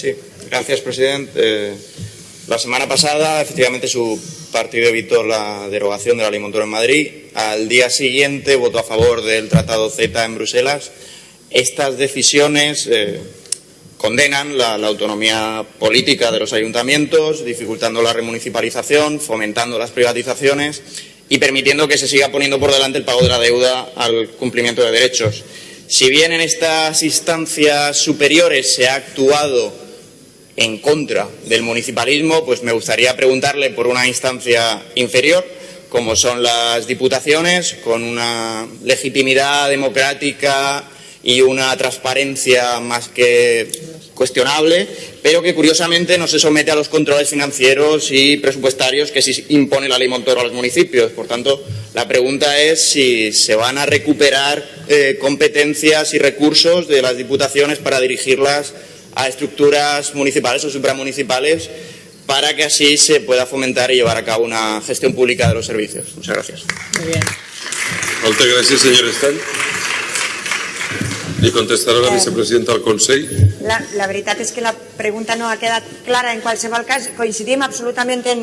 Sí, gracias, presidente. Eh, la semana pasada, efectivamente, su partido evitó la derogación de la ley en Madrid. Al día siguiente votó a favor del Tratado Z en Bruselas. Estas decisiones eh, condenan la, autonomía política de los ayuntamientos, dificultando la remunicipalización, fomentando las privatizaciones y permitiendo que se siga poniendo por delante el pago de la deuda al cumplimiento de derechos. Si bien en estas instancias superiores se ha actuado en contra del municipalismo, pues me gustaría preguntarle por una instancia inferior, como son las diputaciones, con una legitimidad democrática y una transparencia más que cuestionable, pero que curiosamente no se somete a los controles financieros y presupuestarios que sí impone la ley Montoro a los municipios. Por tanto, la pregunta es si se van a recuperar eh, competencias y recursos de las diputaciones para dirigirlas a estructuras municipales o supramunicipales para que así se pueda fomentar y llevar a cabo una gestión pública de los servicios. Muchas gracias. Muy bien. Muchas gracias, señor Estan. Li contestarà la eh, vicepresidenta del Consell. La, la veritat és que la pregunta no ha quedat clara en qualsevol cas. Coincidim absolutament en,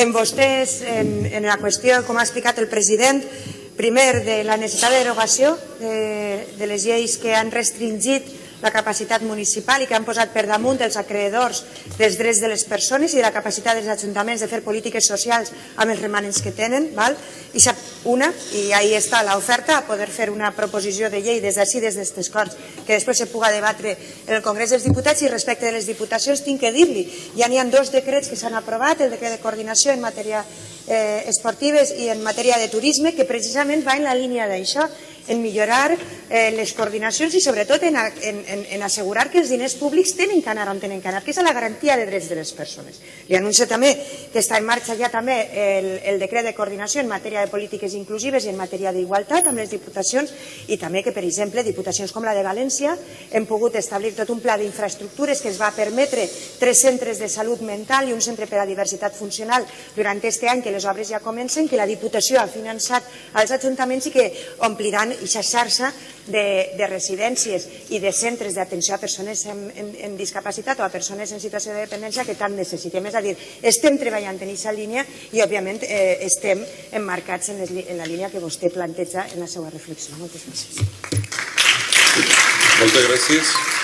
en vostès, en, en la qüestió, com ha explicat el president, primer de la necessitat de derogació de, de les lleis que han restringit la capacitat municipal i que han posat per damunt els acreedors dels drets de les persones i de la capacitat dels ajuntaments de fer polítiques socials amb els remanents que tenen. Val? I una, i ahí està l'oferta, a poder fer una proposició de llei des d'ací, des d'aquestes Corts, que després se puga debatre en el Congrés dels Diputats i respecte de les diputacions tinc que dir-li, ja n'hi ha dos decrets que s'han aprovat, el decret de coordinació en matèria eh, esportives i en matèria de turisme, que precisament va en la línia d'això, en millorar eh, les coordinacions i sobretot en, en, en assegurar que els diners públics tenen que anar on tenen que anar, que és la garantia de drets de les persones. Li anuncio també que està en marxa ja també el, el decret de coordinació en matèria de polítiques inclusives i en matèria d'igualtat amb les diputacions i també que, per exemple, diputacions com la de València hem pogut establir tot un pla d'infraestructures que ens va permetre tres centres de salut mental i un centre per a diversitat funcional durant aquest any que les obres ja comencen, que la Diputació ha finançat als ajuntaments i que ompliran aquesta xarxa de, de residències i de centres d'atenció a persones amb, amb, amb discapacitat o a persones en situació de dependència que tant necessitem. És a dir, estem treballant en aquesta línia i, òbviament, eh, estem emmarcats en, les, en la línia que vostè planteja en la seva reflexió. Moltes gràcies. Moltes gràcies.